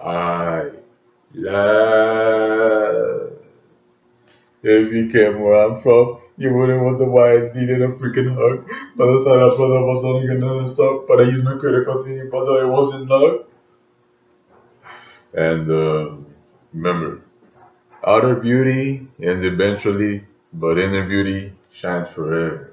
I love. If you came where I'm from, you wouldn't wonder why I needed a freaking hug. By the time I thought I was only gonna stop, but I used my critical thinking, but I wasn't love. And uh, remember, outer beauty ends eventually, but inner beauty shines forever.